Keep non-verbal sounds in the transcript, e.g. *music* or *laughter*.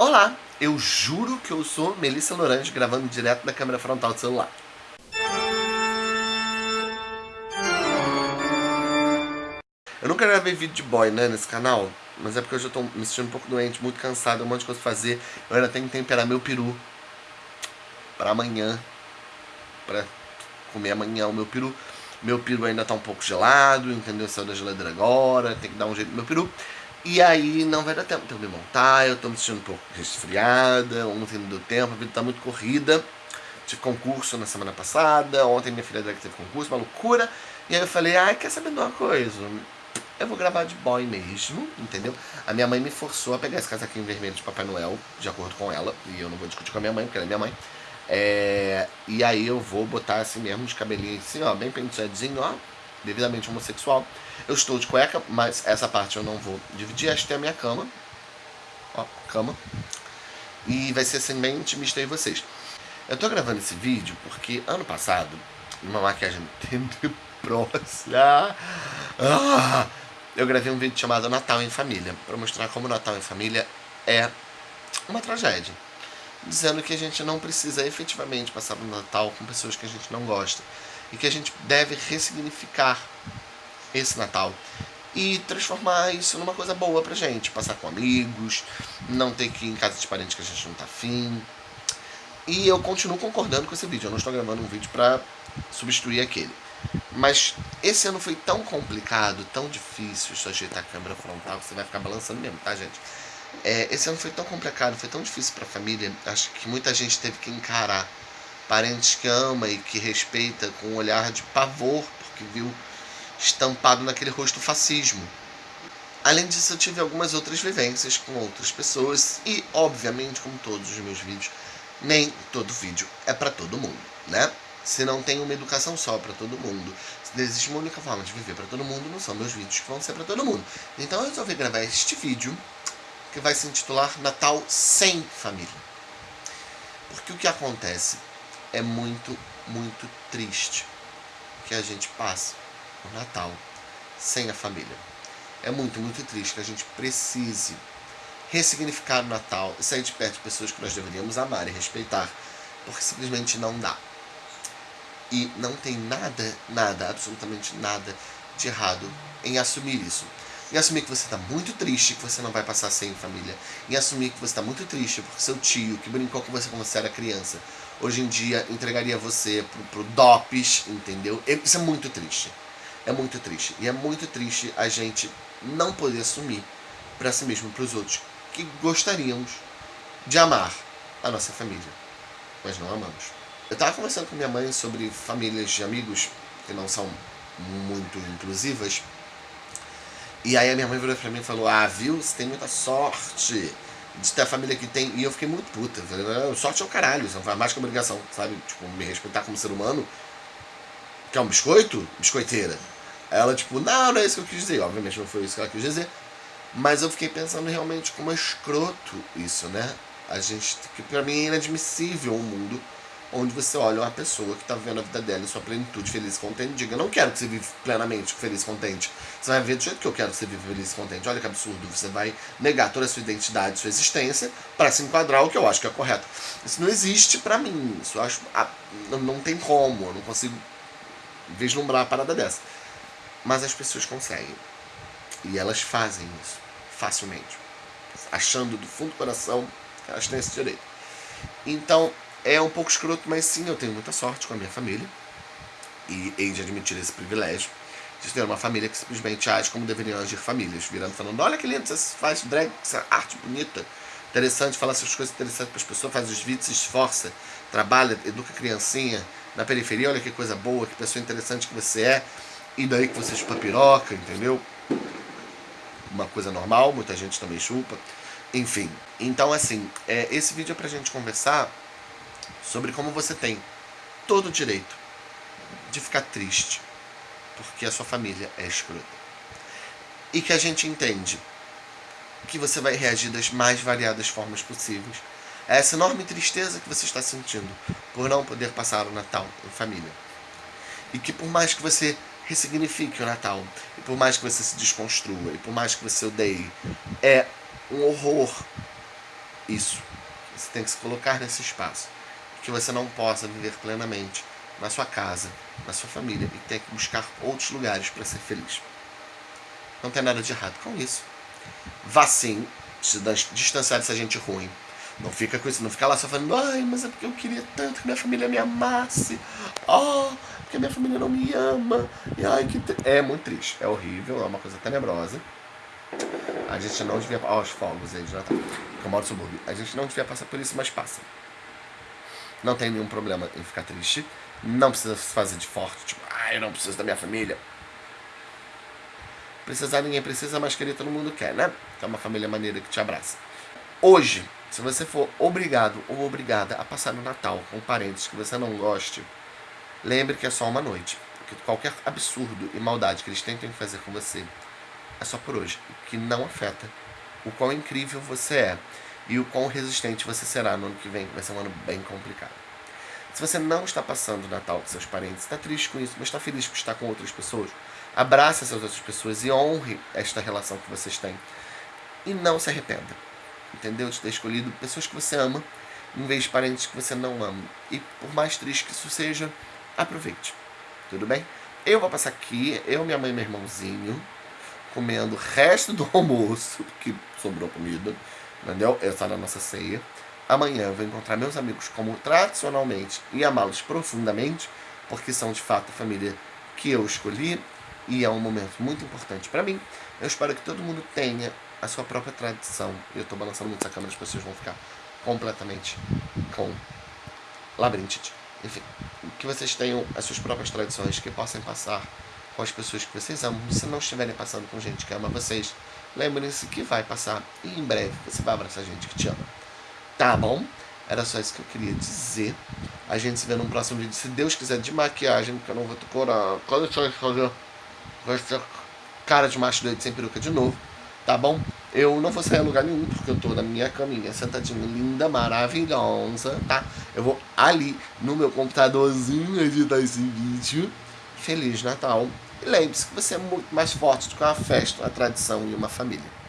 Olá, eu juro que eu sou Melissa Lorange gravando direto da câmera frontal do celular. Eu nunca gravei vídeo de boy, né, nesse canal, mas é porque eu já tô me sentindo um pouco doente, muito cansado, um monte de coisa pra fazer. Eu ainda tenho que temperar meu peru pra amanhã, pra comer amanhã o meu peru. Meu peru ainda tá um pouco gelado, entendeu? Saiu da geladeira agora, tem que dar um jeito no meu peru. E aí não vai dar tempo de eu me montar, eu tô me sentindo um pouco resfriada, ontem não deu tempo, a vida tá muito corrida. Tive concurso na semana passada, ontem minha filha teve concurso, uma loucura. E aí eu falei, ai, quer saber de uma coisa? Eu vou gravar de boy mesmo, entendeu? A minha mãe me forçou a pegar esse casaquinho vermelho de Papai Noel, de acordo com ela. E eu não vou discutir com a minha mãe, porque ela é minha mãe. É, e aí eu vou botar assim mesmo, de cabelinho assim, ó, bem penteadinho, ó devidamente homossexual. Eu estou de cueca, mas essa parte eu não vou dividir. Esta tem a minha cama. Ó, cama. E vai ser assim bem intimista aí vocês. Eu tô gravando esse vídeo porque ano passado, numa maquiagem *laughs* tenebrosa, ah, eu gravei um vídeo chamado Natal em Família, para mostrar como Natal em Família é uma tragédia. Dizendo que a gente não precisa efetivamente passar o Natal com pessoas que a gente não gosta e que a gente deve ressignificar esse Natal e transformar isso numa coisa boa pra gente, passar com amigos, não ter que ir em casa de parentes que a gente não tá afim. E eu continuo concordando com esse vídeo, eu não estou gravando um vídeo pra substituir aquele. Mas esse ano foi tão complicado, tão difícil, eu ajeitar a câmera frontal, você vai ficar balançando mesmo, tá gente? É, esse ano foi tão complicado, foi tão difícil pra família, acho que muita gente teve que encarar parentes que ama e que respeita com um olhar de pavor, porque viu estampado naquele rosto fascismo. Além disso, eu tive algumas outras vivências com outras pessoas e, obviamente, como todos os meus vídeos, nem todo vídeo é para todo mundo, né? Se não tem uma educação só para todo mundo, se existe uma única forma de viver para todo mundo, não são meus vídeos que vão ser para todo mundo. Então eu resolvi gravar este vídeo, que vai se intitular Natal Sem Família. Porque o que acontece é muito, muito triste que a gente passe o Natal sem a família. É muito, muito triste que a gente precise ressignificar o Natal e sair de perto de pessoas que nós deveríamos amar e respeitar, porque simplesmente não dá. E não tem nada, nada, absolutamente nada de errado em assumir isso. Em assumir que você está muito triste, que você não vai passar sem família. Em assumir que você está muito triste porque seu tio, que brincou com você quando você era criança, hoje em dia entregaria você pro, pro DOPS, entendeu? Isso é muito triste. É muito triste. E é muito triste a gente não poder assumir para si mesmo, para os outros, que gostaríamos de amar a nossa família, mas não amamos. Eu estava conversando com minha mãe sobre famílias de amigos que não são muito inclusivas, e aí a minha mãe virou pra mim e falou, ah, viu, você tem muita sorte de ter a família que tem. E eu fiquei muito puta. Sorte é o caralho, isso não faz mais que obrigação, sabe? Tipo, me respeitar como ser humano. Quer um biscoito? Biscoiteira. Ela, tipo, não, não é isso que eu quis dizer. Obviamente não foi isso que ela quis dizer. Mas eu fiquei pensando realmente como é escroto isso, né? A gente, que pra mim é inadmissível um mundo onde você olha uma pessoa que está vivendo a vida dela em sua plenitude, feliz e contente, diga, não quero que você viva plenamente feliz e contente. Você vai ver do jeito que eu quero que você viva feliz e contente. Olha que absurdo. Você vai negar toda a sua identidade, sua existência, para se enquadrar o que eu acho que é correto. Isso não existe para mim. Isso eu acho. Ah, não, não tem como. Eu não consigo vislumbrar uma parada dessa. Mas as pessoas conseguem. E elas fazem isso facilmente. Achando do fundo do coração que elas têm esse direito. Então, é um pouco escroto, mas sim, eu tenho muita sorte com a minha família. E hei de admitir esse privilégio de ter uma família que simplesmente age como deveriam agir famílias. Virando falando, olha que lindo, você faz drag, essa arte bonita. Interessante, fala essas coisas interessantes para as pessoas, faz os vídeos, se esforça, trabalha, educa criancinha na periferia, olha que coisa boa, que pessoa interessante que você é. E daí que você chupa piroca, entendeu? Uma coisa normal, muita gente também chupa. Enfim, então assim, é, esse vídeo é pra gente conversar sobre como você tem todo o direito de ficar triste porque a sua família é escrota. E que a gente entende que você vai reagir das mais variadas formas possíveis a essa enorme tristeza que você está sentindo por não poder passar o Natal em família. E que por mais que você ressignifique o Natal, e por mais que você se desconstrua, e por mais que você odeie, é um horror isso. Você tem que se colocar nesse espaço. Que você não possa viver plenamente na sua casa, na sua família e ter que buscar outros lugares para ser feliz. Não tem nada de errado com isso. Vá sim, se distanciar dessa gente ruim. Não fica com isso, não fica lá só falando, ai, mas é porque eu queria tanto que minha família me amasse. Oh, porque minha família não me ama. E ai, que. É muito triste, é horrível, é uma coisa tenebrosa. A gente não devia. Ó, os fogos aí Natal. Que eu moro no subúrbio. A gente não devia passar por isso, mas passa. Não tem nenhum problema em ficar triste. Não precisa se fazer de forte, tipo, ah, eu não preciso da minha família. Precisar ninguém precisa, mas querer todo mundo quer, né? É uma família maneira que te abraça. Hoje, se você for obrigado ou obrigada a passar o Natal com parentes que você não goste, lembre que é só uma noite. Que qualquer absurdo e maldade que eles tentem fazer com você é só por hoje. Que não afeta o quão incrível você é e o quão resistente você será no ano que vem, vai ser um ano bem complicado. Se você não está passando o Natal com seus parentes, está triste com isso, mas está feliz por estar com outras pessoas, abrace essas outras pessoas e honre esta relação que vocês têm. E não se arrependa. Entendeu? De ter escolhido pessoas que você ama em vez de parentes que você não ama. E por mais triste que isso seja, aproveite. Tudo bem? Eu vou passar aqui, eu, minha mãe e meu irmãozinho, comendo o resto do almoço, que sobrou comida, entendeu? Essa é a nossa ceia. Amanhã eu vou encontrar meus amigos como tradicionalmente e amá-los profundamente, porque são de fato a família que eu escolhi e é um momento muito importante para mim. Eu espero que todo mundo tenha a sua própria tradição. Eu estou balançando muito essa câmera, as pessoas vão ficar completamente com labirintite. Enfim, que vocês tenham as suas próprias tradições que possam passar com as pessoas que vocês amam. Se não estiverem passando com gente que ama vocês, lembrem-se que vai passar e em breve você vai abraçar gente que te ama. Tá bom? Era só isso que eu queria dizer. A gente se vê num próximo vídeo, se Deus quiser, de maquiagem, porque eu não vou decorar. Quando eu fazer cara de macho doido sem peruca de novo, tá bom? Eu não vou sair a lugar nenhum, porque eu tô na minha caminha, sentadinha, linda, maravilhosa, tá? Eu vou ali no meu computadorzinho editar esse vídeo. Feliz Natal. E lembre-se que você é muito mais forte do que uma festa, uma tradição e uma família.